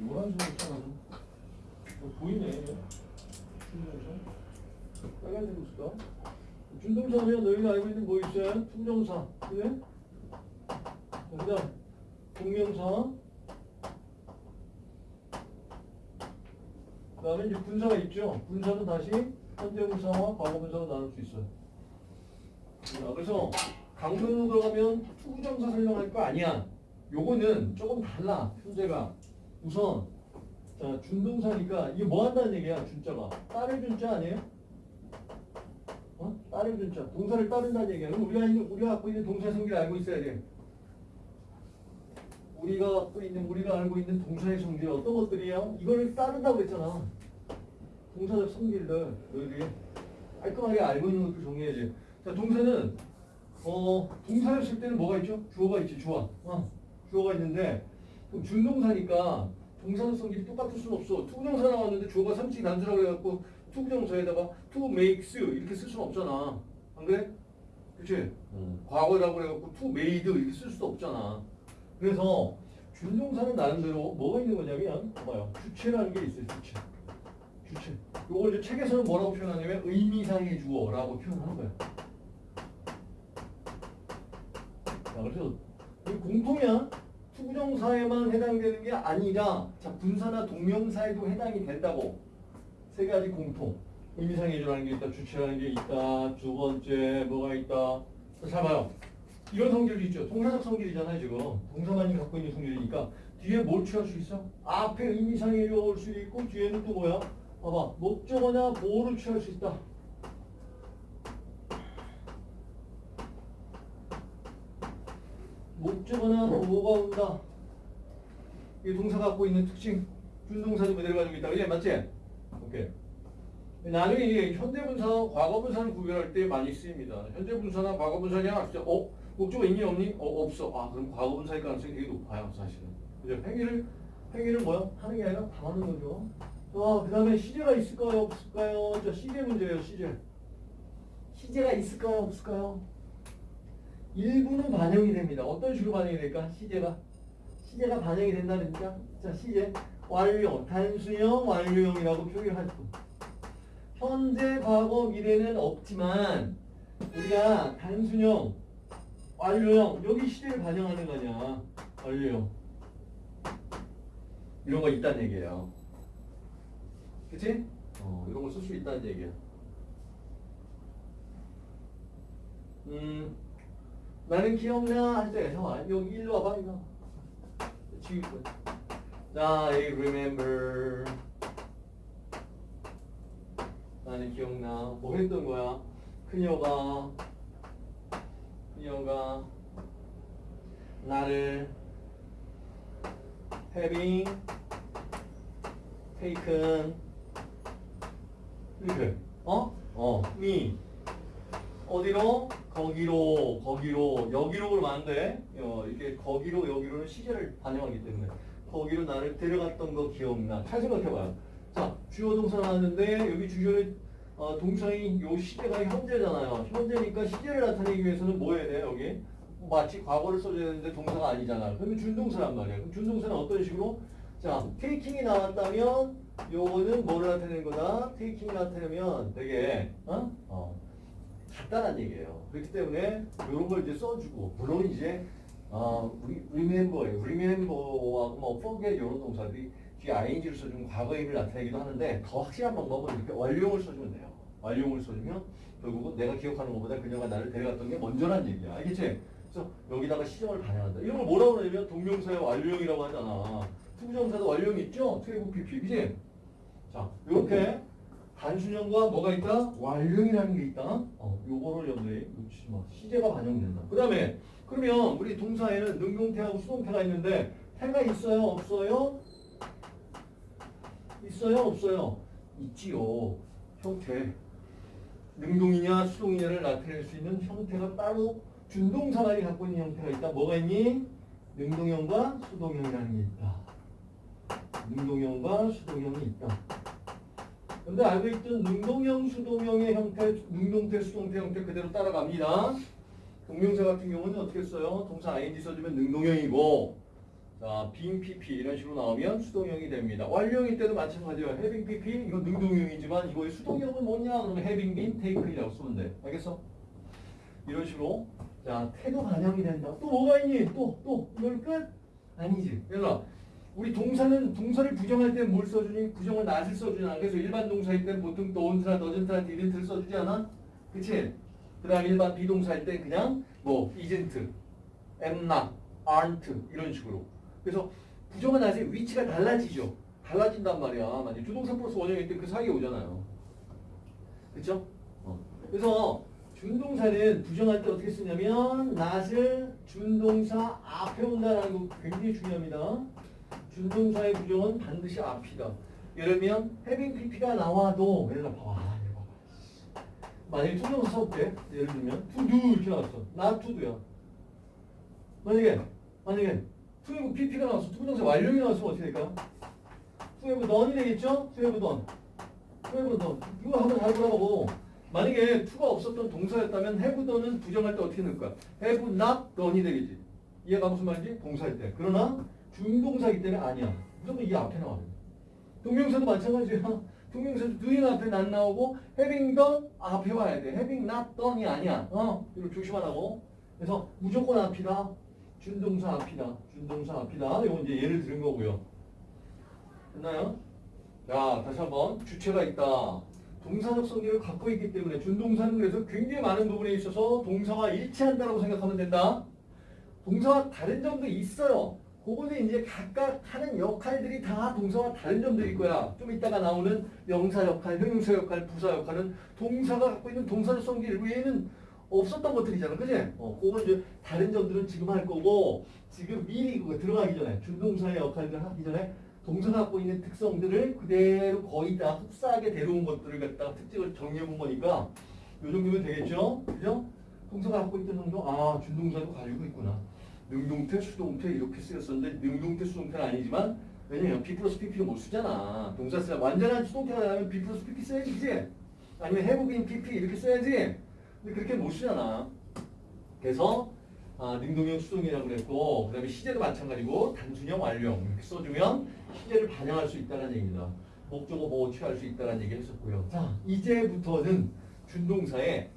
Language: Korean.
노란색 있잖아. 뭐 보이네. 준동사. 빨간색 있을까? 준동사면 너희가 알고 있는 뭐 있어요? to부정사. 그래? 그 다음, 동명사. 그 다음에 이제 분사가 있죠. 분사는 다시 현재분사와 과거분사로 나눌 수 있어요. 자, 그래서 각론으로 들어가면 to부정사 설명할 거 아니야. 요거는 조금 달라. 현재가. 우선 자 준동사니까 이게 뭐 한다는 얘기야 준자가 따를 준자 아니에요? 어? 따를 준자 동사를 따른다는 얘기야 그럼 우리가 있는 우리가 갖고 있는 동사 성질을 알고 있어야 돼 우리가 갖고 있는 우리가 알고 있는 동사의 성질 어떤 것들이에요? 이거를 따른다고 했잖아 동사적 성질들 너희들이 깔끔하게 알고 있는 것들 정리해야지 자 동사는 어 동사였을 때는 뭐가 있죠? 주어가 있지 주어 어, 주어가 있는데 그럼 준동사니까 동사적 성질이 똑같을 수는 없어. to부정사 나왔는데 주어가 삼인칭 단수라고 해갖고 to부정사에다가 to makes 이렇게 쓸 수는 없잖아. 안 그래? 그치? 과거라고 해갖고 to made 이렇게 쓸 수도 없잖아. 그래서 준동사는 나름대로 뭐가 있는 거냐면 봐요. 주체라는 게 있어요. 주체. 주체. 요걸 이제 책에서는 뭐라고 표현하냐면 의미상의 주어라고 표현하는 거야. 자, 그래서 이게 공통이야. to부정사에만 해당되는 게 아니라 자 분사나 동명사에도 해당이 된다고. 세 가지 공통. 의미상의 주어라는 게 있다 주체라는 게 있다 두 번째 뭐가 있다. 자, 잘 봐요. 이런 성질도 있죠. 동사적 성질이잖아요 지금. 동사만이 갖고 있는 성질이니까. 뒤에 뭘 취할 수 있어? 앞에 의미상의 주어 올 수도 있고 뒤에는 또 뭐야? 봐봐. 목적어나 보호를 취할 수 있다 목적어나 보호가 온다. 이 동사 갖고 있는 특징, 준동사도 그대로 가지고 있다. 그지? 맞지? 오케이. 나중에 이게 현대분사와 과거분사를 구별할 때 많이 쓰입니다. 현재분사나 과거분사냐? 진짜 어? 목적어 있니 없니? 어 없어. 아 그럼 과거분사일 가능성이 되게 높아요 사실은. 그죠? 행위를 행위를 뭐야? 하는 게 아니라 당하는 거죠. 아 그 다음에 시제가 있을까요? 없을까요? 자 시제 문제예요. 시제. 시제가 있을까요? 없을까요? 일부는 반영이 됩니다. 어떤 식으로 반영이 될까? 시제가. 시제가 반영이 된다니까. 자, 시제. 완료. 단수형, 완료형이라고 표기할 뿐. 현재, 과거, 미래는 없지만 우리가 단순형, 완료형 여기 시제를 반영하는 거냐. 완료형. 이런 거 있다는 얘기예요. 그치? 어, 이런 거쓸수 있다는 얘기야. 음. 나는 기억나 할 때, 잠깐 여기 일로 와봐 이거. 거야. 자, I remember. 나는 기억나. 뭐 했던 거야? 그녀가 그녀가 나를 having taken 이렇게 어? 어, me 어디로? 거기로, 거기로, 여기로 그러면 안 돼. 어, 이렇게 거기로, 여기로는 시제를 반영하기 때문에. 거기로 나를 데려갔던 거 기억나. 잘 생각해봐요. 자, 주어 동사 나왔는데, 여기 주어의 어, 동사인 요 시제가 현재잖아요. 현재니까 시제를 나타내기 위해서는 뭐 해야 돼, 여기? 마치 과거를 써줘야 되는데 동사가 아니잖아. 그러면 준동사란 말이야. 그럼 준동사는 어떤 식으로? 자, 테이킹이 나왔다면, 요거는 뭐를 나타내는 거다? 테이킹이 나타내면 되게, 어? 어. 간단한 얘기예요. 그렇기 때문에 이런 걸 이제 써주고 물론 이제 어, remember예요. remember하고 뭐 forget 이런 동사들이 뒤에 ing를 써주면 과거의를 나타내기도 하는데 더 확실한 방법은 이렇게 완료형을 써주면 돼요. 완료형을 써주면 결국은 내가 기억하는 것보다 그녀가 나를 데려갔던 게 먼저란 얘기야. 알겠지? 그래서 여기다가 시점을 반영한다. 이런 걸 뭐라고 그러냐면 동명사의 완료형이라고 하잖아. to부정사도 완료형 있죠? to have PP, 그지? 자, 이렇게 단순형과 뭐가 있다? 완료형이라는 게 있다. 어, 요거를 염두에 놓치지 마. 시제가 반영된다. 그 다음에 그러면 우리 동사에는 능동태하고 수동태가 있는데 태가 있어요? 없어요? 있어요? 없어요? 있지요. 형태. 능동이냐 수동이냐를 나타낼 수 있는 형태가 따로 준동사만이 갖고 있는 형태가 있다. 뭐가 있니? 능동형과 수동형이라는 게 있다. 능동형과 수동형이 있다. 근데 알고 있던 능동형, 수동형의 형태, 능동태, 수동태 형태 그대로 따라갑니다. 동명사 같은 경우는 어떻게 써요? 동사 ing 써주면 능동형이고 자 자, being pp 이런 식으로 나오면 수동형이 됩니다. 완료형일 때도 마찬가지예요. having pp 이건 능동형이지만 이거의 수동형은 뭐냐? 그러면 having been taken이라고 쓰면 돼. 알겠어? 이런 식으로 자 태도 반영이 된다. 또 뭐가 있니? 또 또 이걸 끝? 아니지. 얘들아 우리 동사는 동사를 부정할 때뭘 써주니? 부정을 not을 써주잖아. 그래서 일반 동사일 땐 보통 don't나 doesn't나 didn't를 써주지 않아? 그치? 그 다음 일반 비동사일 땐 그냥 뭐 isn't, am not, aren't 이런 식으로. 그래서 부정은 아직 위치가 달라지죠. 달라진단 말이야. 만약 주동사 플러스 원형일 때 그 사이에 오잖아요. 그쵸? 어. 그래서 준동사는 부정할 때 어떻게 쓰냐면 not을 준동사 앞에 온다는 거 굉장히 중요합니다. 준동사의 부정은 반드시 앞이다. 예를 들면 having pp가 나와도 들어 봐봐. 만약에 투명사 써볼게. 예를 들면 to do 이렇게 나왔어. not to do야. 만약에 만약에 have pp가 나왔어. 투명사 완료이 나왔으면 어떻게 될까? to have done이 되겠죠? done. to have done. 이거 한번 잘 보라고. 만약에 to가 없었던 동사였다면 have done은 부정할 때 어떻게 넣을까? have not done이 되겠지. 이해가 무슨 말인지? 동사일 때. 그러나 준동사이기 때문에 아니야. 무조건 이 앞에 나와요. 동명사도 마찬가지야. 동명사도 doing 앞에 not 나오고 having done 앞에 와야 돼. having not done이 아니야. 어, 이거 조심하라고. 그래서 무조건 앞이다. 준동사 앞이다. 준동사 앞이다. 이건 이제 예를 들은 거고요. 됐나요? 자, 다시 한번 주체가 있다. 동사적 성질을 갖고 있기 때문에 준동사는 그래서 굉장히 많은 부분에 있어서 동사와 일치한다고 생각하면 된다. 동사와 다른 점도 있어요. 그거는 이제 각각 하는 역할들이 다 동사와 다른 점들일 거야. 좀 이따가 나오는 명사 역할, 형용사 역할, 부사 역할은 동사가 갖고 있는 동사적 성질 외에는 없었던 것들이잖아. 그지? 어, 그건 이제 다른 점들은 지금 할 거고, 지금 미리 들어가기 전에, 준동사의 역할들 하기 전에 동사가 갖고 있는 특성들을 그대로 거의 다 흡사하게 데려온 것들을 갖다가 특징을 정리해 본 거니까, 요 정도면 되겠죠? 그죠? 동사가 갖고 있던 정도, 아, 준동사도 가지고 있구나. 능동태, 수동태 이렇게 쓰였었는데 능동태, 수동태는 아니지만 왜냐면 B 플러스 PP를 못 쓰잖아. 동사 쓰야 완전한 수동태가 나면 B 플러스 PP 써야지, 그지? 아니면 been PP 이렇게 써야지. 근데 그렇게 못 쓰잖아. 그래서 아, 능동형, 수동이라고 그랬고 그 다음에 시제도 마찬가지고 단순형, 완료형 이렇게 써주면 시제를 반영할 수 있다는 얘기입니다. 목적어 보호 취할 수 있다는 얘기 했었고요. 자, 이제부터는 준동사에